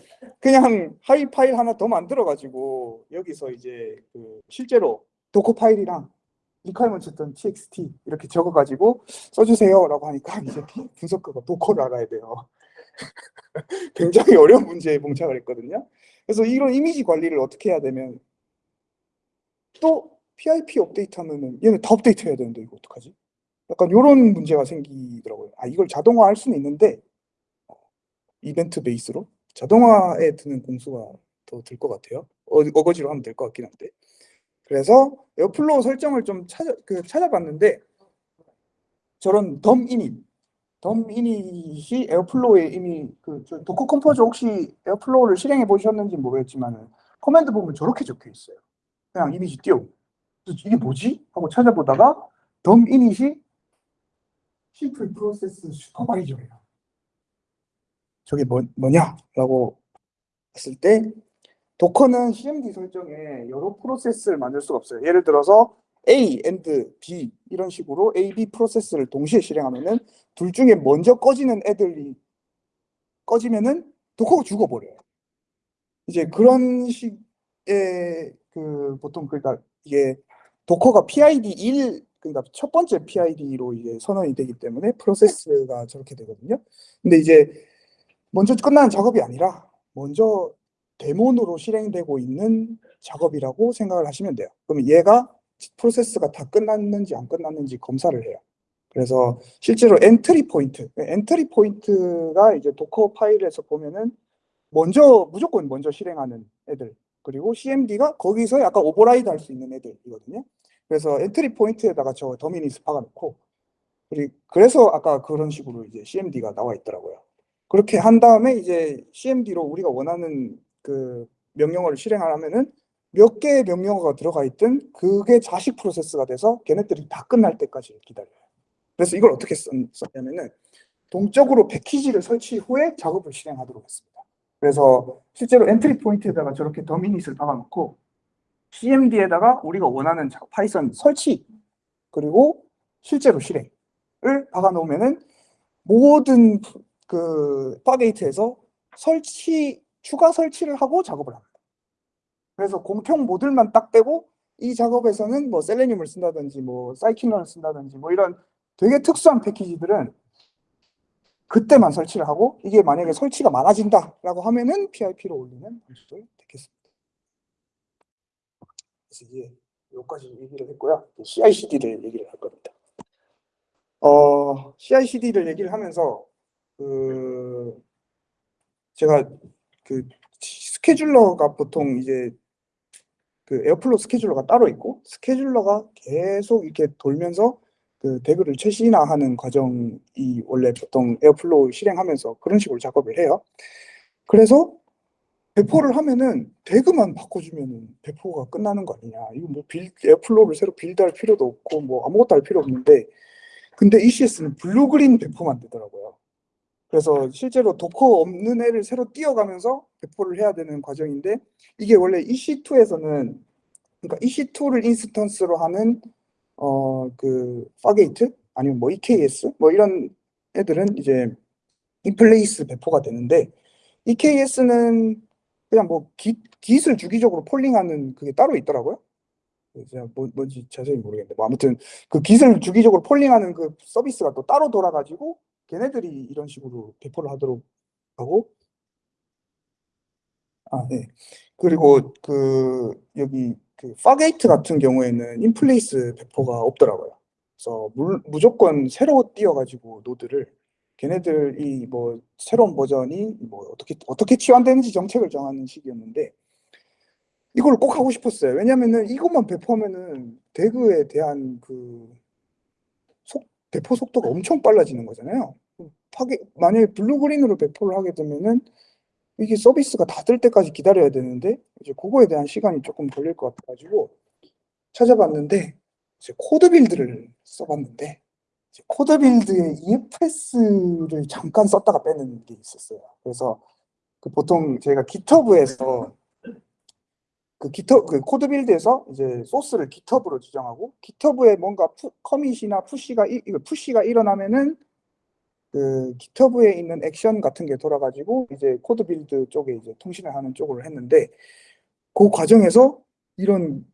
그냥 하이 파일 하나 더 만들어 가지고 여기서 이제 그 실제로 Docker 파일이랑 requirements.txt 이렇게 적어 가지고 써주세요라고 하니까 이제 분석가가 Docker를 알아야 돼요. 굉장히 어려운 문제에 봉착을 했거든요. 그래서 이런 이미지 관리를 어떻게 해야 되면 또 PIP 업데이트 하면은 얘는 다 업데이트 해야 되는데 이거 어떡하지? 약간 이런 문제가 생기더라고요. 아 이걸 자동화할 수는 있는데 어, 이벤트 베이스로 자동화에 드는 공수가 더 들 것 같아요. 어, 어거지로 하면 될 것 같긴 한데. 그래서 Airflow 설정을 좀 찾아 그 찾아봤는데 저런 덤 이닛, 덤 이닛이 에어플로우에 이미 그저 Docker Compose 혹시 Airflow를 실행해 보셨는지 모르겠지만은 command 보면 저렇게 적혀 있어요. 그냥 이미지. 그래서 이게 뭐지? 하고 찾아보다가 dumb-init이 simple process supervisor예요. 저게 뭐, 뭐냐라고 했을 때 도커는 CMD 설정에 여러 프로세스를 만들 수가 없어요. 예를 들어서 A and B 이런 식으로 A, B 프로세스를 동시에 실행하면은 둘 중에 먼저 꺼지는 애들이 꺼지면은 도커가 죽어버려요. 이제 그런 식의 그 보통 그러니까 이게 도커가 PID 1 그러니까 첫 번째 PID로 이제 선언이 되기 때문에 프로세스가 저렇게 되거든요. 근데 이제 먼저 끝나는 작업이 아니라 먼저 daemon으로 실행되고 있는 작업이라고 생각을 하시면 돼요. 그러면 얘가 프로세스가 다 끝났는지 안 끝났는지 검사를 해요. 그래서 실제로 entry point, entry point가 이제 Docker 파일에서 보면은 먼저 무조건 먼저 실행하는 애들 그리고 CMD가 거기서 약간 override 할 수 있는 애들이거든요. 그래서 entry point에다가 저 dumb-init 박아놓고 그리고 그래서 아까 그런 식으로 이제 CMD가 나와 있더라고요. 그렇게 한 다음에 이제 CMD로 우리가 원하는 그 명령어를 실행하려면은 몇 개의 명령어가 들어가 있든 그게 자식 프로세스가 돼서 걔네들이 다 끝날 때까지 기다려요. 그래서 이걸 어떻게 썼- 썼냐면은 동적으로 패키지를 설치 후에 작업을 실행하도록 했습니다. 그래서 실제로 entry point에다가 저렇게 dumb-init을 박아놓고 CMD에다가 우리가 원하는 자- Python 설치 그리고 실제로 실행을 박아놓으면은 모든 프- 그 Fargate에서 설치 추가 설치를 하고 작업을 합니다. 그래서 공통 모듈만 딱 빼고 이 작업에서는 뭐 Selenium을 쓴다든지 뭐 scikit-learn을 쓴다든지 뭐 이런 되게 특수한 패키지들은 그때만 설치를 하고 이게 만약에 설치가 많아진다라고 하면은 PIP로 올리는 방식을 택했습니다. 그래서 이제 여기까지 얘기를 했고요. CI/CD를 얘기를 할 겁니다. 어, CI/CD를 얘기를 하면서 그 제가 그 스케줄러가 보통 이제 그 Airflow scheduler가 따로 있고 scheduler가 계속 이렇게 돌면서 그 DAG를 최신화하는 과정이 원래 보통 Airflow 실행하면서 그런 식으로 작업을 해요. 그래서 배포를 하면은 DAG만 바꿔주면은 배포가 끝나는 거 아니냐. 이거 뭐 빌, Airflow를 새로 build할 필요도 없고 뭐 아무것도 할 필요 없는데 근데 ECS는 blue-green 배포만 되더라고요. 그래서 실제로 Docker 없는 애를 새로 띄워가면서 배포를 해야 되는 과정인데 이게 원래 EC2에서는 그러니까 EC2를 instance로 하는 어그 Fargate 아니면 뭐 EKS 뭐 이런 애들은 이제 in-place 배포가 되는데 EKS는 그냥 뭐 기, Git을 주기적으로 polling하는 그게 따로 있더라고요. 제가 뭐, 뭔지 자세히 모르겠는데 뭐 아무튼 그 Git을 주기적으로 polling하는 그 서비스가 또 따로 돌아가지고 걔네들이 이런 식으로 배포를 하도록 하고 아, 네. 그리고 그 여기 그 Fargate 같은 경우에는 in-place 배포가 없더라고요. 그래서 물, 무조건 새로 띄워가지고 노드를 걔네들이 뭐 새로운 버전이 뭐 어떻게 어떻게 치환되는지 정책을 정하는 식이었는데 이걸 꼭 하고 싶었어요. 왜냐면은 이것만 배포하면은 DAG에 대한 그 속, 배포 속도가 엄청 빨라지는 거잖아요. 파게 만약에 blue-green으로 배포를 하게 되면은 이게 서비스가 다 뜰 때까지 기다려야 되는데 이제 그거에 대한 시간이 조금 걸릴 것 같아가지고 찾아봤는데 이제 CodeBuild를 써봤는데 이제 CodeBuild에 EFS를 잠깐 썼다가 빼는 게 있었어요. 그래서 그 보통 제가 GitHub에서 그 GitHub 그 CodeBuild에서 이제 소스를 GitHub으로 지정하고 GitHub에 뭔가 푸, commit이나 push가 이- push가 일어나면은 그 GitHub에 있는 액션 같은 게 돌아가지고 이제 CodeBuild 쪽에 이제 통신을 하는 쪽으로 했는데 그 과정에서 이런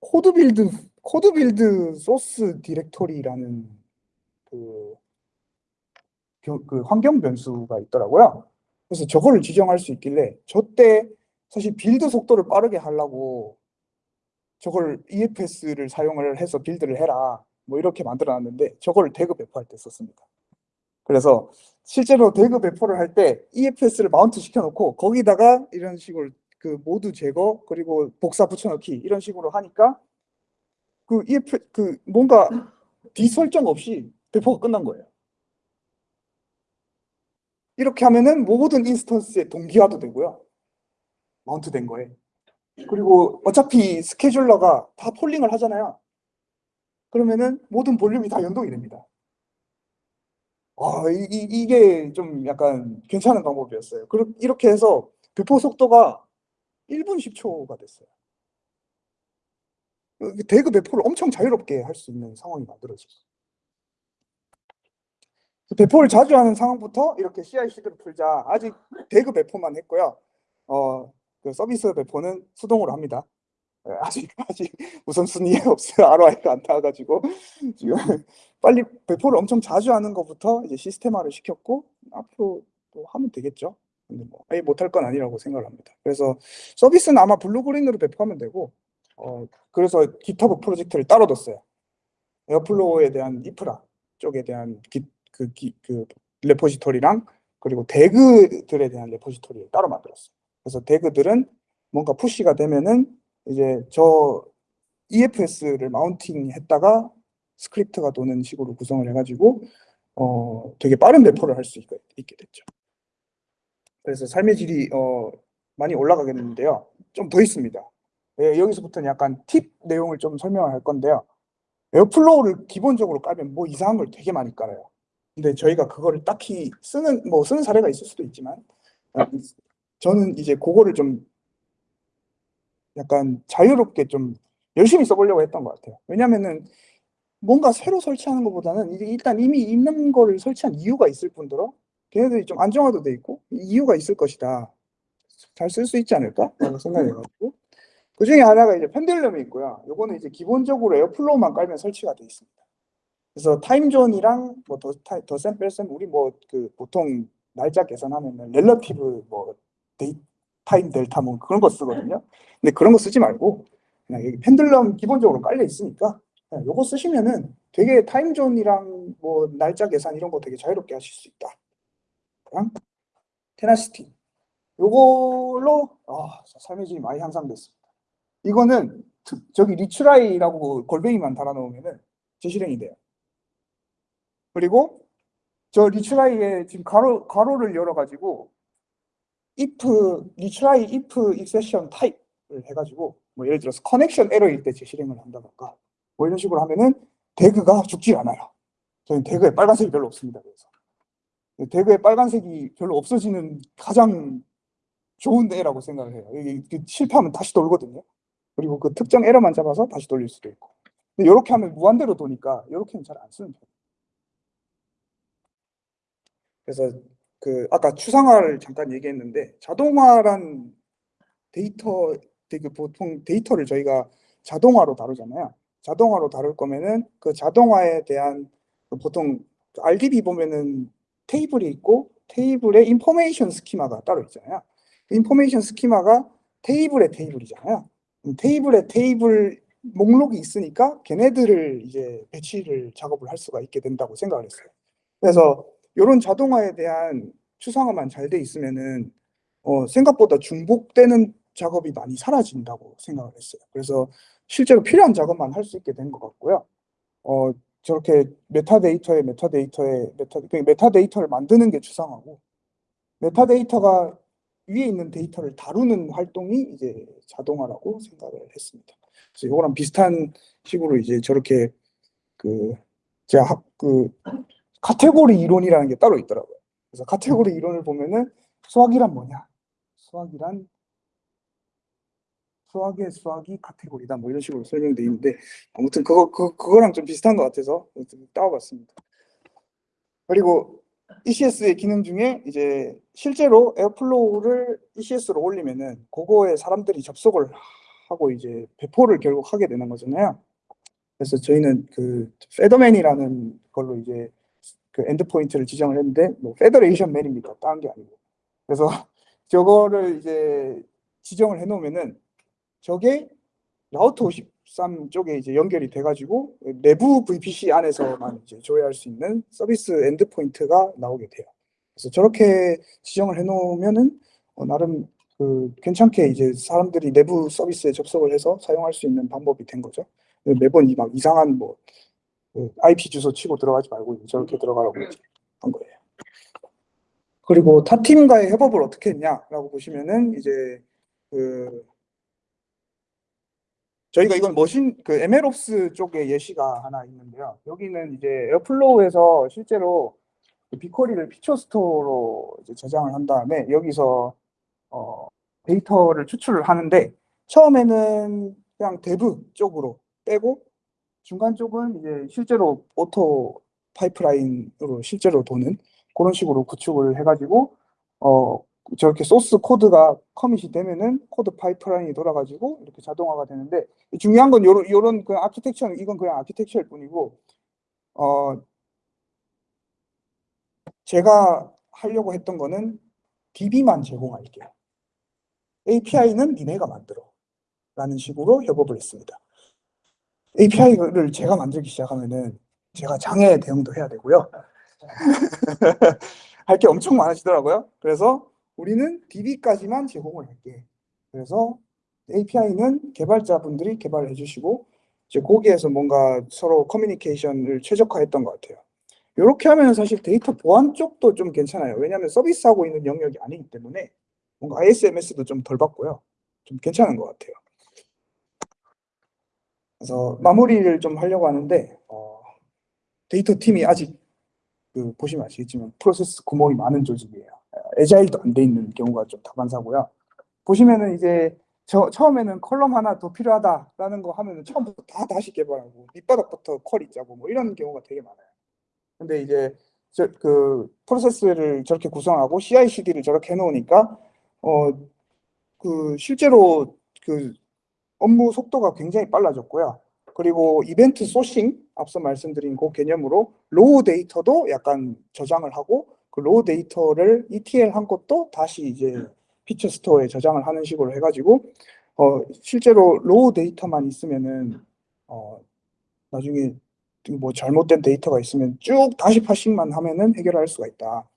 CodeBuild CodeBuild source directory라는 그, 교- 그 환경 변수가 있더라고요. 그래서 저거를 지정할 수 있길래 저때 사실 build 속도를 빠르게 하려고 저걸 EFS를 사용을 해서 build를 해라 뭐 이렇게 만들어 놨는데 저걸 DAG 배포할 때 썼습니다. 그래서 실제로 DAG 배포를 할 때 EFS를 mount 시켜놓고 거기다가 이런 식으로 그 모두 제거 그리고 복사 붙여넣기 이런 식으로 하니까 그 EF 그 뭔가 뒤설정 없이 배포가 끝난 거예요. 이렇게 하면은 모든 인스턴스에 동기화도 되고요. 마운트된 거에. 그리고 어차피 스케줄러가 다 폴링을 하잖아요. 그러면은 모든 볼륨이 다 연동이 됩니다. 아, 이, 이- 이게 좀 약간 괜찮은 방법이었어요. 그렇- 이렇게 해서 배포 속도가 1분 10초가 됐어요. 그 대그 배포를 엄청 자유롭게 할 수 있는 상황이 만들어졌어요. 배포를 자주 하는 상황부터 이렇게 CI/CD를 풀자. 아직 대그 배포만 했고요. 어, 그 서비스 배포는 수동으로 합니다. 예, 아직 아직 우선순위에 없어요. ROI가 안 나와가지고 지금 빨리 배포를 엄청 자주 하는 것부터 이제 시스템화를 시켰고 앞으로 또 하면 되겠죠. 근데 뭐 아예 못할 건 아니라고 생각을 합니다. 그래서 서비스는 아마 blue-green으로 배포하면 되고 어 그래서 GitHub 프로젝트를 따로 뒀어요. Airflow에 대한 인프라 쪽에 대한 기, 그, 기, 그 repository랑 그리고 DAG들에 대한 repository를 따로 만들었어요. 그래서 DAG들은 뭔가 push가 되면은 이제 저 EFS를 mounting 했다가 스크립트가 도는 식으로 구성을 해가지고 어 되게 빠른 배포를 할 수 있게 됐죠. 그래서 삶의 질이 어 많이 올라가겠는데요. 좀 더 있습니다. 예, 여기서부터는 약간 팁 내용을 좀 설명을 할 건데요. Airflow를 기본적으로 깔면 뭐 이상한 걸 되게 많이 깔아요. 근데 저희가 그거를 딱히 쓰는 뭐 쓰는 사례가 있을 수도 있지만 어, 저는 이제 그거를 좀 약간 자유롭게 좀 열심히 써보려고 했던 것 같아요. 왜냐면은 뭔가 새로 설치하는 것보다는 이제 일단 이미 있는 거를 설치한 이유가 있을 뿐더러 걔네들이 좀 안정화도 돼 있고 이유가 있을 것이다. 잘 쓸 수 있지 않을까? 라고 생각해가지고 그 중에 하나가 이제 Pendulum이 있고요. 요거는 이제 기본적으로 Airflow만 깔면 설치가 돼 있습니다. 그래서 timezone이랑 뭐더 샘플 샘 우리 뭐 그 보통 날짜 계산하면 은 relative 뭐 timedelta 뭐 그런 거 쓰거든요. 근데 그런 거 쓰지 말고 그냥 여기 Pendulum 기본적으로 깔려 있으니까 요거 쓰시면은 되게 timezone이랑 뭐 날짜 계산 이런 거 되게 자유롭게 하실 수 있다. 그냥 Tenacity 요걸로 아, 삶의 질이 많이 향상됐습니다. 이거는 트- 저기 retry라고 골뱅이만 달아놓으면은 재실행이 돼요. 그리고 저 리츠라이에 지금 가로 가로를 열어가지고 if retry if exception type를 해가지고 뭐 예를 들어서 커넥션 에러일 때 재실행을 한다던가 뭐 이런 식으로 하면은 대그가 죽지 않아요. 저는 대그에 빨간색이 별로 없습니다. 그래서 대그에 빨간색이 별로 없어지는 가장 좋은 애라고 생각을 해요. 이게 실패하면 다시 돌거든요. 그리고 그 특정 에러만 잡아서 다시 돌릴 수도 있고. 근데 이렇게 하면 무한대로 도니까 이렇게는 잘 안 쓰는 편이에요. 그래서 그 아까 추상화를 잠깐 얘기했는데 자동화란 데이터 되게 보통 데이터를 저희가 자동화로 다루잖아요. 자동화로 다룰 거면은 그 자동화에 대한 그 보통 RDB 보면은 테이블이 있고 테이블에 information schema가 따로 있잖아요. 그 information schema가 테이블의 테이블이잖아요. 음, 테이블에 테이블 목록이 있으니까 걔네들을 이제 배치를 작업을 할 수가 있게 된다고 생각을 했어요. 그래서 이런 자동화에 대한 추상화만 잘 돼 있으면은 어, 생각보다 중복되는 작업이 많이 사라진다고 생각을 했어요. 그래서 실제로 필요한 작업만 할 수 있게 된 것 같고요. 어, 저렇게 메타데이터에 메타데이터에 메타, 그러니까 메타데이터를 만드는 게 추상화고 메타데이터가 위에 있는 데이터를 다루는 활동이 이제 자동화라고 생각을 했습니다. 그래서 이거랑 비슷한 식으로 이제 저렇게 그 제가 학- 그 카테고리 이론이라는 게 따로 있더라고요. 그래서 카테고리 이론을 보면은 수학이란 뭐냐? 수학이란 수학의 수학이 카테고리다 뭐 이런 식으로 설명돼 있는데 아무튼 그거 그 그거랑 좀 비슷한 것 같아서 좀 따와봤습니다. 그리고 ECS의 기능 중에 이제 실제로 Airflow를 ECS로 올리면은 그거에 사람들이 접속을 하고 이제 배포를 결국 하게 되는 거잖아요. 그래서 저희는 그 FedMan이라는 걸로 이제 그 endpoint를 지정을 했는데 뭐 federation man입니다. 다른 게 아니고. 그래서 저거를 이제 지정을 해 놓으면은 저게 Route 53 쪽에 이제 연결이 돼 가지고 내부 VPC 안에서만 이제 조회할 수 있는 서비스 endpoint가 나오게 돼요. 그래서 저렇게 지정을 해 놓으면은 어, 나름 그 괜찮게 이제 사람들이 내부 서비스에 접속을 해서 사용할 수 있는 방법이 된 거죠. 매번 이 막 이상한 뭐 그 IP 주소 치고 들어가지 말고 저렇게 들어가라고 이제 한 거예요. 그리고 타 팀과의 협업을 어떻게 했냐라고 보시면은 이제 그 저희가 이건 machine 그 MLOps 쪽에 예시가 하나 있는데요. 여기는 이제 Airflow에서 실제로 그 BigQuery를 feature store로 저장을 한 다음에 여기서 어, 데이터를 추출을 하는데 처음에는 그냥 dev 쪽으로 빼고 중간 쪽은 이제 실제로 auto pipeline으로 실제로 도는 그런 식으로 구축을 해가지고 어 저렇게 source code가 commit이 되면은 CodePipeline이 돌아가지고 이렇게 자동화가 되는데 중요한 건 요런 요런 그 아키텍처는 이건 그냥 아키텍처일 뿐이고 어 제가 하려고 했던 거는 DB만 제공할게요. API는 니네가 만들어. 라는 식으로 협업을 했습니다. API를 제가 만들기 시작하면은 제가 장애 대응도 해야 되고요. 할 게 엄청 많아지더라고요. 그래서 우리는 DB까지만 제공을 할게. 그래서 API는 개발자분들이 개발을 해주시고 이제 거기에서 뭔가 서로 커뮤니케이션을 최적화했던 것 같아요. 이렇게 하면 사실 데이터 보안 쪽도 좀 괜찮아요. 왜냐하면 서비스하고 있는 영역이 아니기 때문에 뭔가 ISMS도 좀 덜 받고요. 좀 괜찮은 것 같아요. 그래서 마무리를 좀 하려고 하는데 어, 데이터 팀이 아직 그 보시면 아시겠지만 프로세스 구멍이 많은 조직이에요. agile도 안 돼 있는 경우가 좀 다반사고요. 보시면은 이제 저 처음에는 column 하나 더 필요하다라는 거 하면은 처음부터 다 다시 개발하고 밑바닥부터 query 짜고 뭐 이런 경우가 되게 많아요. 근데 이제 저 그 프로세스를 저렇게 구성하고 CI/CD를 저렇게 해놓으니까 어 그 실제로 그 업무 속도가 굉장히 빨라졌고요. 그리고 event sourcing 앞서 말씀드린 그 개념으로 raw data도 약간 저장을 하고 그 raw data를 ETL 한 것도 다시 이제 피처 스토어에 저장을 하는 식으로 해가지고 어 실제로 raw data만 있으면은 어 나중에 뭐 잘못된 데이터가 있으면 쭉 다시 parsing만 하면은 해결할 수가 있다.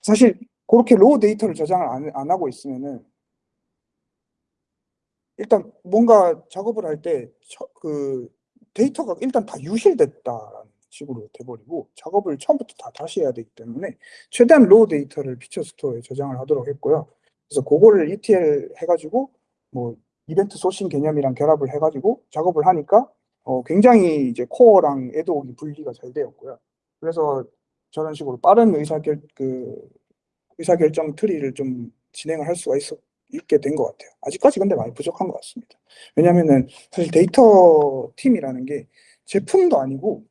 사실 그렇게 raw data를 저장을 안, 안 하고 있으면은 일단 뭔가 작업을 할 때 그 데이터가 일단 다 유실됐다라는 식으로 돼버리고 작업을 처음부터 다 다시 해야 되기 때문에 최대한 raw data를 feature store에 저장을 하도록 했고요. 그래서 그거를 ETL 해가지고 뭐 event sourcing 개념이랑 결합을 해가지고 작업을 하니까 어 굉장히 이제 core랑 ad hoc이 분리가 잘 되었고요. 그래서 저런 식으로 빠른 의사결 그 의사결정 tree를 좀 진행을 할 수가 있어 있게 된 것 같아요. 아직까지 근데 많이 부족한 것 같습니다. 왜냐면은 사실 데이터 팀이라는 게 제품도 아니고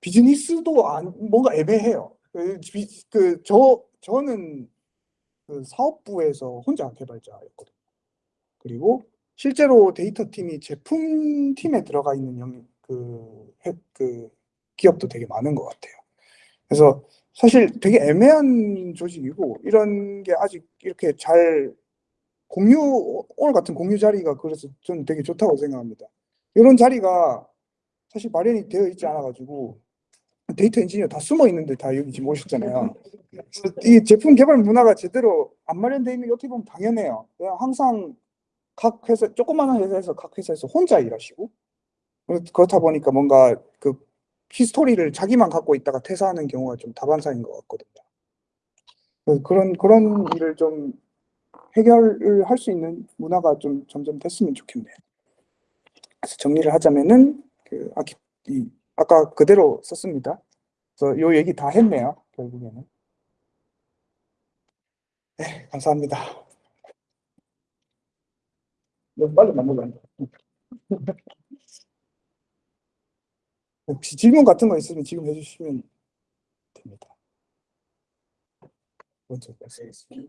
비즈니스도 안 뭔가 애매해요. 그, 그, 저, 저는 그 사업부에서 혼자 개발자였거든요. 그리고 실제로 데이터 팀이 제품 팀에 들어가 있는 영, 그, 해- 그 기업도 되게 많은 것 같아요. 그래서 사실 되게 애매한 조직이고 이런 게 아직 이렇게 잘 공유 오늘 같은 공유 자리가 그래서 저는 되게 좋다고 생각합니다. 이런 자리가 사실 마련이 되어 있지 않아 가지고 데이터 엔지니어 다 숨어 있는데 다 여기 지금 오셨잖아요. 이 제품 개발 문화가 제대로 안 마련되어 있는 게 어떻게 보면 당연해요. 그냥 항상 각 회사 조그마한 회사에서 각 회사에서 혼자 일하시고 그렇- 그렇다 보니까 뭔가 그 history를 자기만 갖고 있다가 퇴사하는 경우가 좀 다반사인 것 같거든요. 그런 그런 일을 좀 해결을 할 수 있는 문화가 좀 점점 됐으면 좋겠네요. 그래서 정리를 하자면은 그 아키 이 아까 그대로 썼습니다. 그래서 요 얘기 다 했네요. 결국에는. 네, 감사합니다. 너무 빨리 만들면 안 돼. 혹시 질문 같은 거 있으면 지금 해주시면 됩니다. 먼저 말씀하세요.